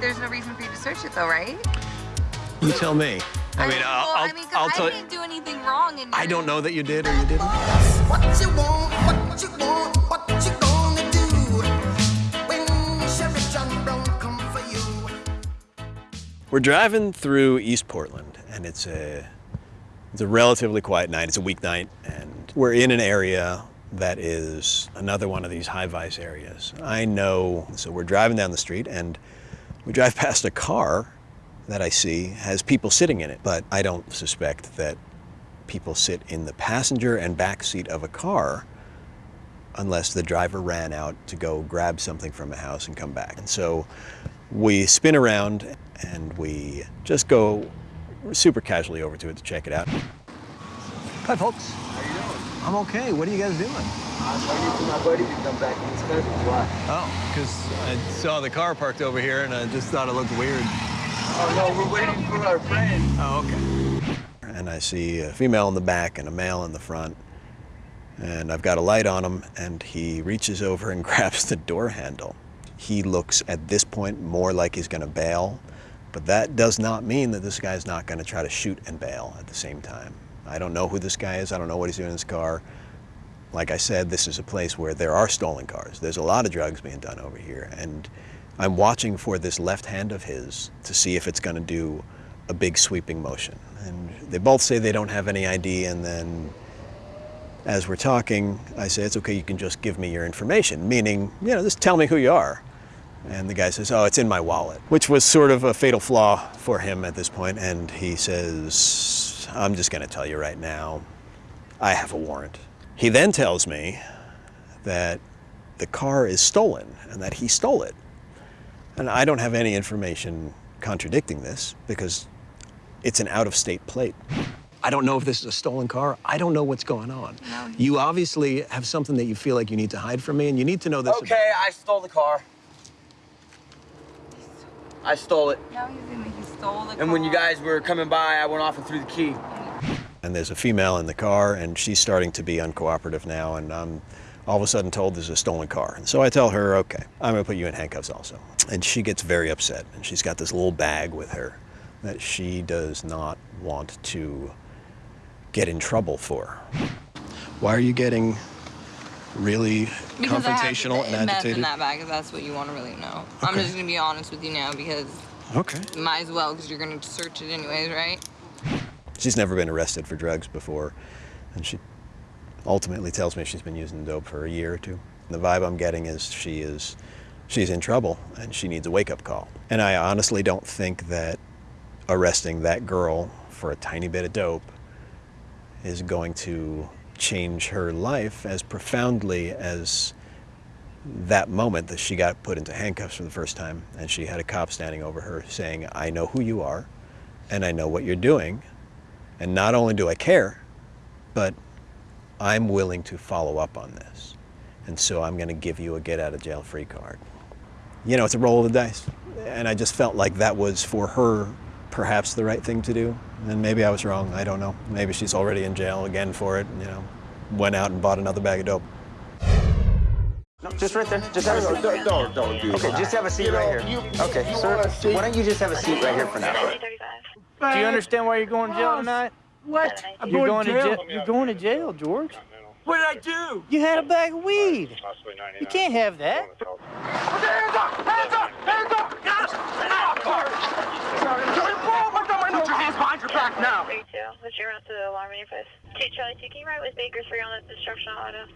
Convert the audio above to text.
there's no reason for you to search it, though, right? You tell me. I mean, well, I'll, I'll, I mean, 'cause I'll I tell didn't do anything wrong. And I don't know that you did or you didn't. What you want, what you want, what you gonna do when Sheriff John Brown come for you? We're driving through East Portland, and it's a it's a relatively quiet night. It's a weeknight, and we're in an area that is another one of these high vice areas. I know. So we're driving down the street, and we drive past a car that I see has people sitting in it, but I don't suspect that people sit in the passenger and back seat of a car unless the driver ran out to go grab something from a house and come back. And so we spin around and we just go super casually over to it to check it out. Hi, folks. How you doing? I'm okay. What are you guys doing? I was waiting for my buddy to come back in his cousin. Why? Oh, because I saw the car parked over here and I just thought it looked weird. Oh no, we're waiting for our friend. Oh, okay. And I see a female in the back and a male in the front. And I've got a light on him, and he reaches over and grabs the door handle. He looks at this point more like he's going to bail, but that does not mean that this guy's not going to try to shoot and bail at the same time. I don't know who this guy is. I don't know what he's doing in his car. Like I said, this is a place where there are stolen cars. There's a lot of drugs being done over here, and I'm watching for this left hand of his to see if it's going to do a big sweeping motion. And they both say they don't have any ID, and then as we're talking, I say, it's okay, you can just give me your information, meaning, you know, just tell me who you are. And the guy says, oh, it's in my wallet, which was sort of a fatal flaw for him at this point. And he says, I'm just going to tell you right now, I have a warrant. He then tells me that the car is stolen and that he stole it. And I don't have any information contradicting this because it's an out of state plate. I don't know if this is a stolen car. I don't know what's going on. No. You obviously have something that you feel like you need to hide from me, and you need to know this. Okay, I stole the car. I stole it. No, you didn't. He stole the And when you guys were coming by, I went off and threw the key. And there's a female in the car, and she's starting to be uncooperative now, and I'm all of a sudden told there's a stolen car. And so I tell her, okay, I'm gonna put you in handcuffs also. And she gets very upset, and she's got this little bag with her that she does not want to get in trouble for. Why are you getting really Because I have confrontational and meth agitated? in that bag, if that's what you want to really know. I'm just gonna be honest with you now because Okay. might as well because you're gonna search it anyways, right? She's never been arrested for drugs before, and she ultimately tells me she's been using dope for a year or two. The vibe I'm getting is she is she's in trouble and she needs a wake-up call. And I honestly don't think that arresting that girl for a tiny bit of dope is going to change her life as profoundly as that moment that she got put into handcuffs for the first time and she had a cop standing over her saying, I know who you are and I know what you're doing. And not only do I care, but I'm willing to follow up on this. And so I'm going to give you a get out of jail free card. You know, it's a roll of the dice. And I just felt like that was for her perhaps the right thing to do. And maybe I was wrong. I don't know. Maybe she's already in jail again for it, you know, went out and bought another bag of dope. No, just right there. Just have a seat. Don't, don't, don't do Okay, that. just have a seat You know, right here. you- Okay, you sir. Why don't you just have a seat right here for now? Do you understand why you're going to jail tonight? What? I'm you're going to jail. You're going to jail, George. What did I do? You had a bag of weed. You can't have that. Hands up! Hands up! Hands up! Yes! Oh, Put your hands behind your back now! 32, what's your route to the alarm in your face? 2 Charlie 2, can you ride with Bakersfield on this destruction auto?